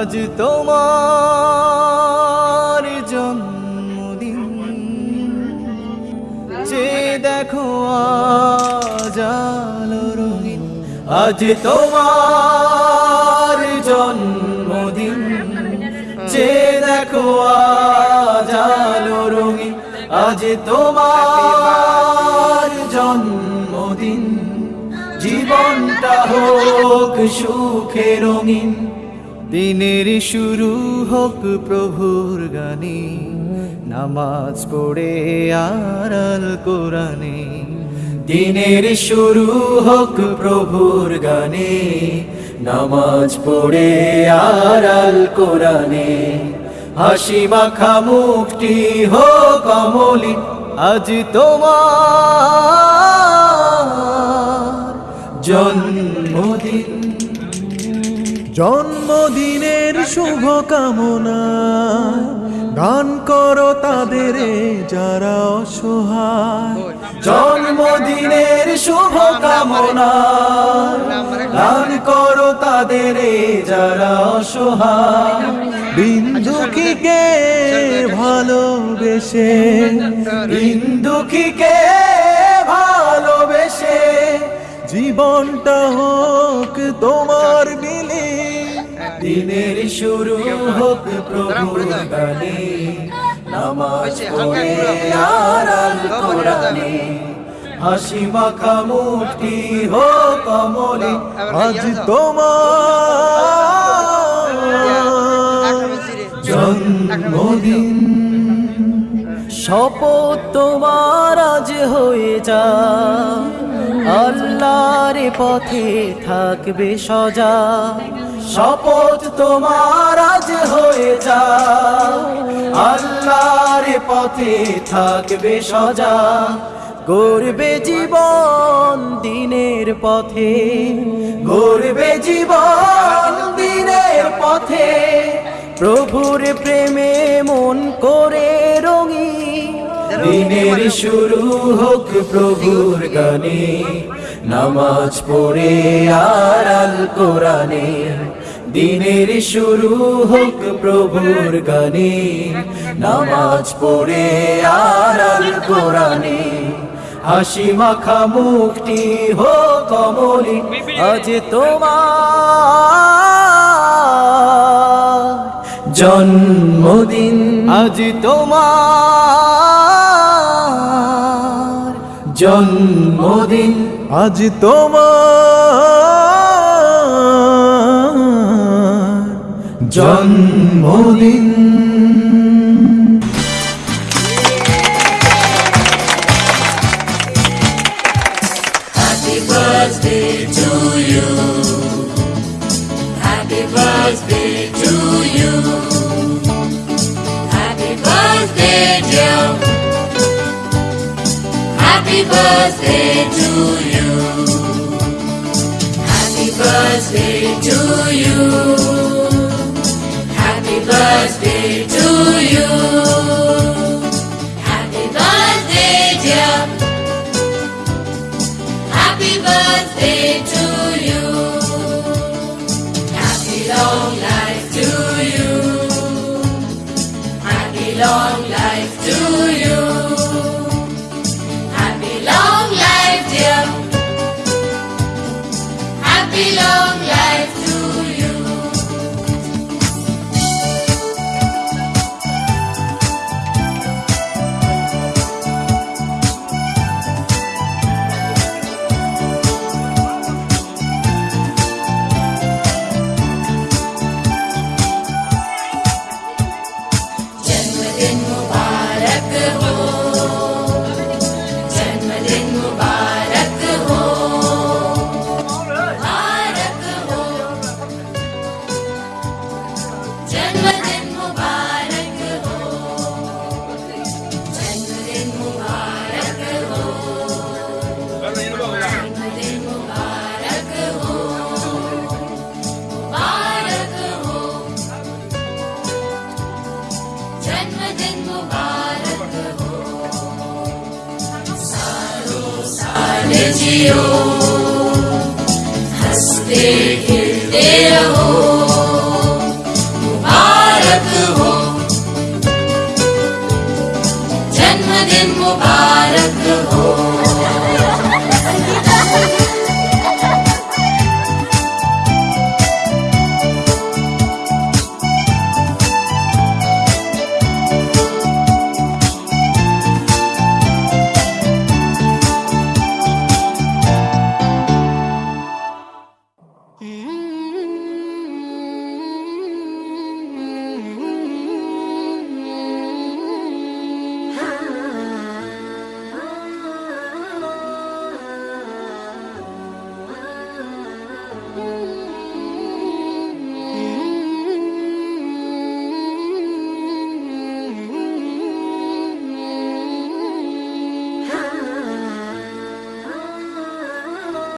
আজ তোমার জন্মদিন। যে দেখো আজ আলো রঙিন, আজ তোমার জন্মদিন। যে দেখো আজ আলো রঙিন, আজ তোমার জন্মদিন। জীবনটা হোক সুখে রঙিন। দিনের শুরু হোক প্রভুর গানে, নামাজ পড়ে আর আল কোরআনে। দিনের শুরু হোক প্রভুর গানে, নামাজ পড়ে আর আল কোরআনে। হাসি মাখা মুখটি হোক অমলি, আজ তোমার জন্মদিন। জন্মদিনের শুভ কামনা গান করো তাদের যারা অসহায়। জন্মদিনের শুভ কামনা দান করো তাদের যারা অসহায়। বিন্দুকিকে ভালোবেসে হিন্দুখিকে ভালোবেসে, জীবনটা হোক তোমার মিলে। দিনের শুরু হোক প্রভুর গানে। নামাজ পড়ে আর আল কোরআনে। হাসি মাখা মুখটি হোক কমলে আজ তোমার জন্মদিন। শপথ তোমার আজ হয়ে যা। আল্লাহর পথে থাকবে সজা। শপথ তোমার আজ হয়ে যা আল্লাহর পথে থাকবে সজা। গড়বে জীবন দিনের পথে। গড়বে জীবন দিনের পথে। প্রভুর প্রেমে মন করে রঙি। দিনের শুরু হোক প্রভুর গানে। নামাজ পড়ে আর আল কোরআনে, দিনের শুরু হোক প্রভুর গানে। নামাজ পড়ে আর আল কোরআনে, হাসি মাখা মুখটি হোক কমলি আজ তোমার জন্মদিন। আজ তোমার জন্মদিন আজ তোমার জন্মদিন Happy birthday to you. Happy birthday to you. Happy birthday to you. Happy birthday to you. Happy birthday to you. Happy birthday, dear. Happy birthday to you. Happy long life to you. Happy long जियो हंसते